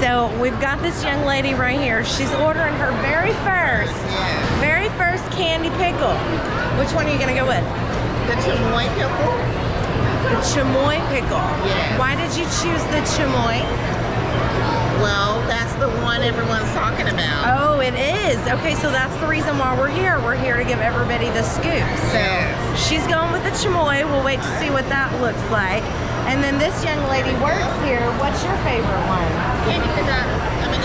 So we've got this young lady right here. She's ordering her very first, very first candy pickle. Which one are you gonna go with? The chamoy pickle. The chamoy pickle. Yes. Why did you choose the chamoy? Well, that's the one everyone's talking about. Oh, it is. Okay, so that's the reason why we're here. We're here to give everybody the scoop. So Yes. she's going with the chamoy. We'll wait to see what that looks like. And then this young lady works here. What's your favorite one? Candy banana. I mean,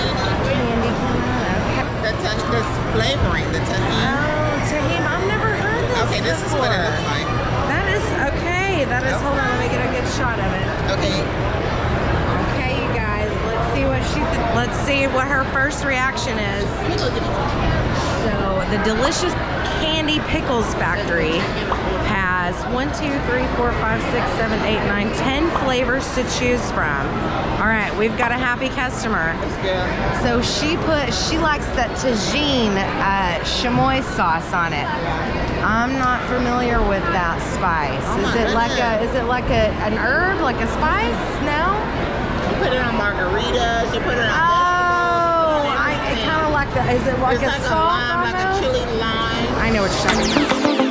Candy banana. the touch, this flavoring, the Tajín. Oh, Tajín, I've never heard this Okay, this is what it looks like. That is okay. That is. Hold on, let me get a good shot of it. Okay. Okay, you guys. Let's see what she. Th let's see what her first reaction is. Look at this. So the delicious Candy Pickles Factory one, two, three, four, five, six, seven, eight, nine, ten flavors to choose from. All right, we've got a happy customer. So she put, she likes that Tajín uh, chamoy sauce on it. I'm not familiar with that spice. Oh is it like a, is it like a, an herb, like a spice? No? You put it on margaritas. You put it on. Oh, I, it kind of like the, is it like it's a like a salt lime, like a chili lime. I know what you're talking about.